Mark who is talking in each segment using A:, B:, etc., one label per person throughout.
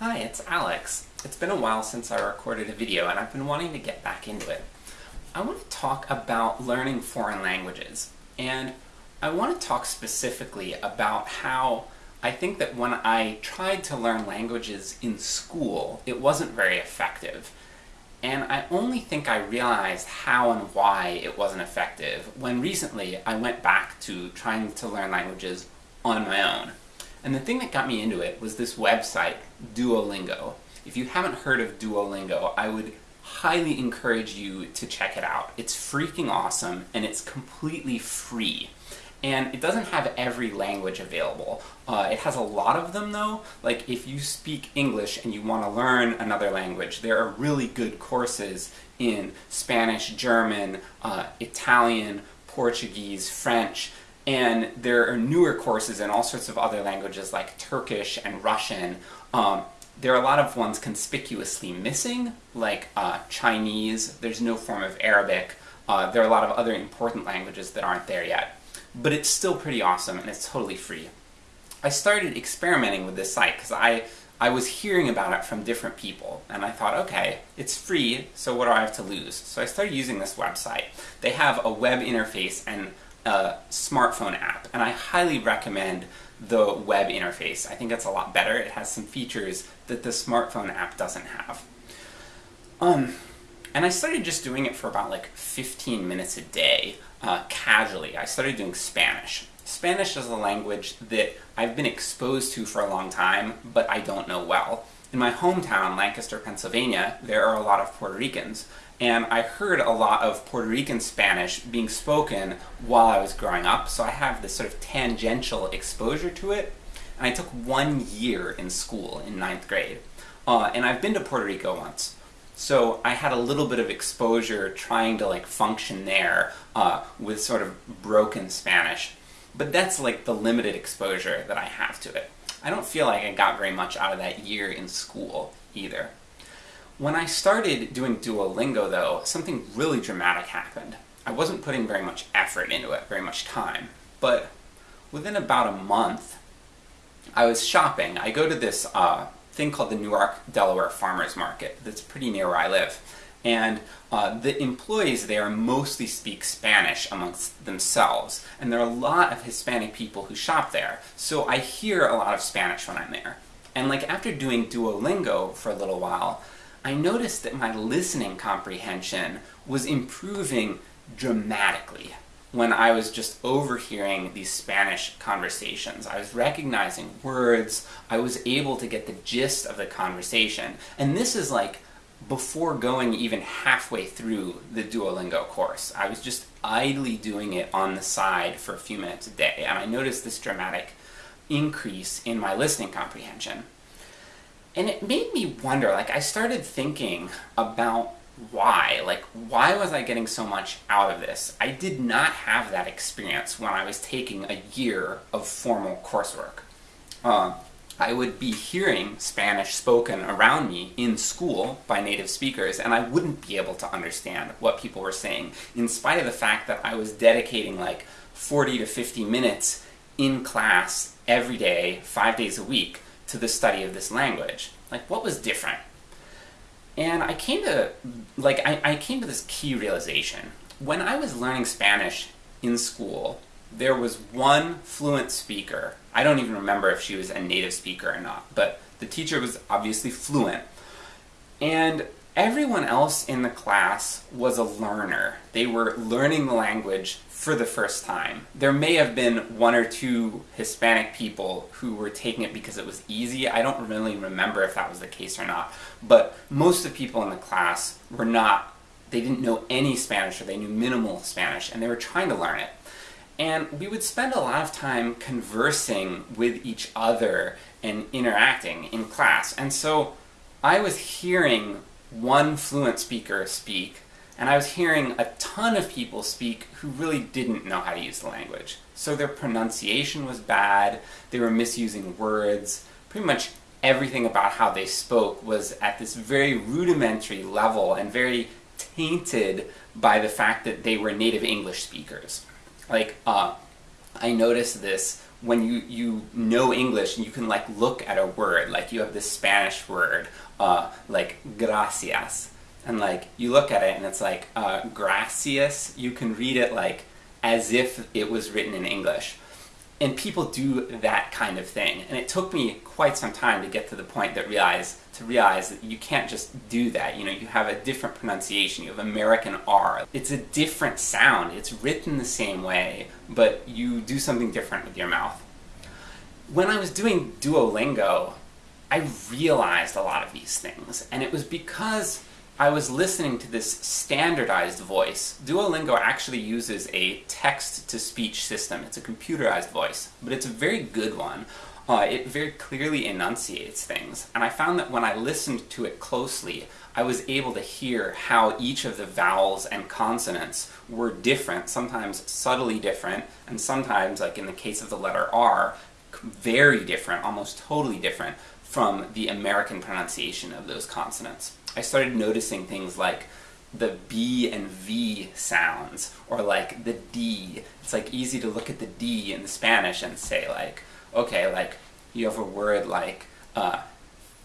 A: Hi, it's Alex. It's been a while since I recorded a video and I've been wanting to get back into it. I want to talk about learning foreign languages, and I want to talk specifically about how I think that when I tried to learn languages in school, it wasn't very effective. And I only think I realized how and why it wasn't effective when recently I went back to trying to learn languages on my own. And the thing that got me into it was this website, Duolingo. If you haven't heard of Duolingo, I would highly encourage you to check it out. It's freaking awesome, and it's completely free. And it doesn't have every language available. Uh, it has a lot of them though, like if you speak English and you want to learn another language, there are really good courses in Spanish, German, uh, Italian, Portuguese, French, and there are newer courses in all sorts of other languages like Turkish and Russian. Um, there are a lot of ones conspicuously missing, like uh, Chinese, there's no form of Arabic, uh, there are a lot of other important languages that aren't there yet. But it's still pretty awesome and it's totally free. I started experimenting with this site because I, I was hearing about it from different people, and I thought, okay, it's free, so what do I have to lose? So I started using this website. They have a web interface and a smartphone app, and I highly recommend the web interface. I think it's a lot better. It has some features that the smartphone app doesn't have. Um, and I started just doing it for about like 15 minutes a day, uh, casually. I started doing Spanish. Spanish is a language that I've been exposed to for a long time, but I don't know well. In my hometown, Lancaster, Pennsylvania, there are a lot of Puerto Ricans, and I heard a lot of Puerto Rican Spanish being spoken while I was growing up, so I have this sort of tangential exposure to it. And I took one year in school, in ninth grade. Uh, and I've been to Puerto Rico once. So I had a little bit of exposure trying to like function there uh, with sort of broken Spanish. But that's like the limited exposure that I have to it. I don't feel like I got very much out of that year in school, either. When I started doing Duolingo though, something really dramatic happened. I wasn't putting very much effort into it, very much time, but within about a month, I was shopping. I go to this uh, thing called the Newark, Delaware Farmers Market that's pretty near where I live. And uh, the employees there mostly speak Spanish amongst themselves, and there are a lot of Hispanic people who shop there, so I hear a lot of Spanish when I'm there. And like after doing Duolingo for a little while, I noticed that my listening comprehension was improving dramatically when I was just overhearing these Spanish conversations. I was recognizing words, I was able to get the gist of the conversation, and this is like before going even halfway through the Duolingo course. I was just idly doing it on the side for a few minutes a day, and I noticed this dramatic increase in my listening comprehension. And it made me wonder, like I started thinking about why, like why was I getting so much out of this? I did not have that experience when I was taking a year of formal coursework. Uh, I would be hearing Spanish spoken around me in school by native speakers, and I wouldn't be able to understand what people were saying, in spite of the fact that I was dedicating like 40 to 50 minutes in class every day, five days a week, to the study of this language. Like, what was different? And I came to, like, I, I came to this key realization. When I was learning Spanish in school, there was one fluent speaker. I don't even remember if she was a native speaker or not, but the teacher was obviously fluent. And everyone else in the class was a learner. They were learning the language for the first time. There may have been one or two Hispanic people who were taking it because it was easy. I don't really remember if that was the case or not. But most of the people in the class were not, they didn't know any Spanish or they knew minimal Spanish and they were trying to learn it. And we would spend a lot of time conversing with each other and interacting in class. And so I was hearing one fluent speaker speak and I was hearing a ton of people speak who really didn't know how to use the language. So their pronunciation was bad, they were misusing words, pretty much everything about how they spoke was at this very rudimentary level and very tainted by the fact that they were native English speakers. Like, uh, I noticed this when you, you know English and you can like look at a word, like you have this Spanish word, uh, like gracias, and like you look at it and it's like uh, gracias, you can read it like as if it was written in English. And people do that kind of thing. And it took me quite some time to get to the point that realize to realize that you can't just do that. You know, you have a different pronunciation, you have American R. It's a different sound, it's written the same way, but you do something different with your mouth. When I was doing Duolingo, I realized a lot of these things, and it was because I was listening to this standardized voice. Duolingo actually uses a text-to-speech system. It's a computerized voice, but it's a very good one. Uh, it very clearly enunciates things, and I found that when I listened to it closely, I was able to hear how each of the vowels and consonants were different, sometimes subtly different, and sometimes, like in the case of the letter R, very different, almost totally different from the American pronunciation of those consonants. I started noticing things like the B and V sounds, or like the D. It's like easy to look at the D in Spanish and say like, okay, like, you have a word like, uh,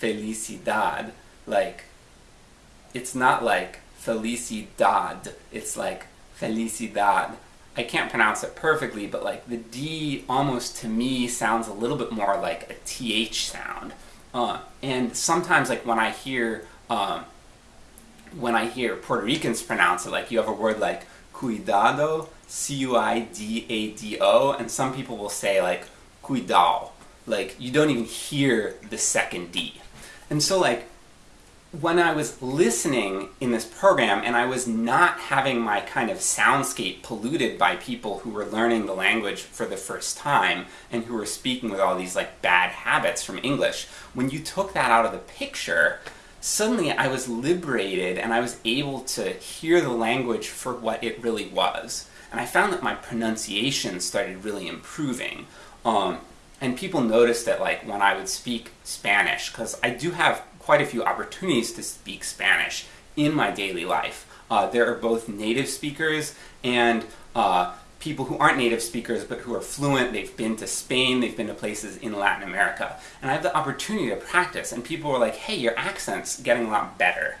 A: felicidad, like, it's not like felicidad, it's like felicidad. I can't pronounce it perfectly, but like the D almost to me sounds a little bit more like a TH sound. Uh, and sometimes like when I hear, um, when I hear Puerto Ricans pronounce it, like you have a word like cuidado, C-U-I-D-A-D-O, and some people will say like cuidado. Like, you don't even hear the second D. And so like, when I was listening in this program and I was not having my kind of soundscape polluted by people who were learning the language for the first time and who were speaking with all these like bad habits from English, when you took that out of the picture, suddenly I was liberated and I was able to hear the language for what it really was. And I found that my pronunciation started really improving. Um, and people noticed that like when I would speak Spanish, because I do have quite a few opportunities to speak Spanish in my daily life. Uh, there are both native speakers and uh, people who aren't native speakers but who are fluent, they've been to Spain, they've been to places in Latin America. And I have the opportunity to practice, and people were like, hey, your accent's getting a lot better.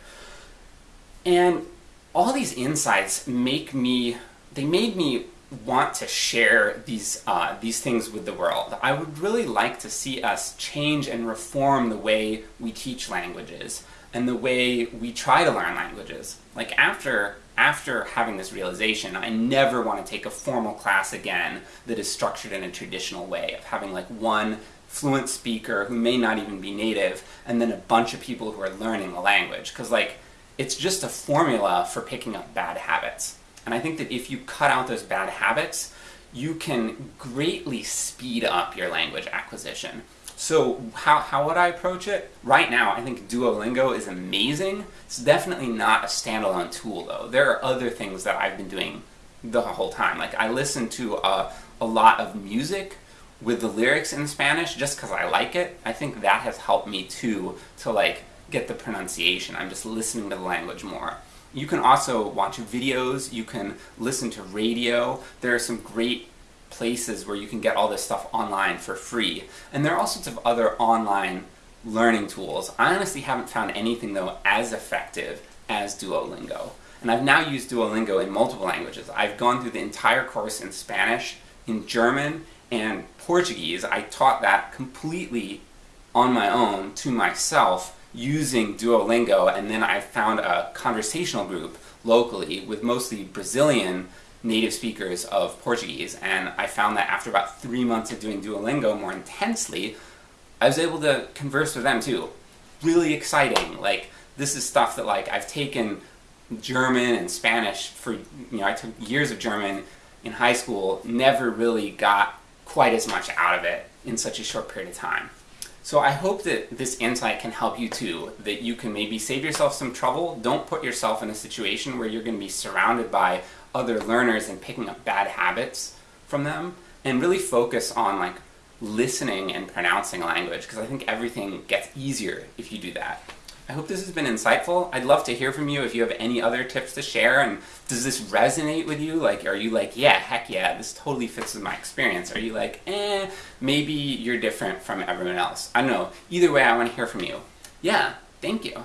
A: And all these insights make me, they made me want to share these, uh, these things with the world. I would really like to see us change and reform the way we teach languages, and the way we try to learn languages. Like after, after having this realization, I never want to take a formal class again that is structured in a traditional way, of having like one fluent speaker who may not even be native, and then a bunch of people who are learning the language. Because like, it's just a formula for picking up bad habits. And I think that if you cut out those bad habits, you can greatly speed up your language acquisition. So how, how would I approach it? Right now, I think Duolingo is amazing. It's definitely not a standalone tool though. There are other things that I've been doing the whole time. Like I listen to a, a lot of music with the lyrics in Spanish just because I like it. I think that has helped me too to like get the pronunciation. I'm just listening to the language more. You can also watch videos, you can listen to radio. There are some great places where you can get all this stuff online for free. And there are all sorts of other online learning tools. I honestly haven't found anything though as effective as Duolingo. And I've now used Duolingo in multiple languages. I've gone through the entire course in Spanish, in German, and Portuguese. I taught that completely on my own to myself using Duolingo, and then I found a conversational group locally with mostly Brazilian native speakers of Portuguese, and I found that after about three months of doing Duolingo more intensely, I was able to converse with them too. Really exciting, like, this is stuff that like I've taken German and Spanish for, you know, I took years of German in high school, never really got quite as much out of it in such a short period of time. So I hope that this insight can help you too, that you can maybe save yourself some trouble, don't put yourself in a situation where you're going to be surrounded by other learners and picking up bad habits from them, and really focus on like listening and pronouncing language, because I think everything gets easier if you do that. I hope this has been insightful. I'd love to hear from you if you have any other tips to share, and does this resonate with you? Like, are you like, yeah, heck yeah, this totally fits with my experience? Are you like, eh, maybe you're different from everyone else? I don't know. Either way, I want to hear from you. Yeah, thank you.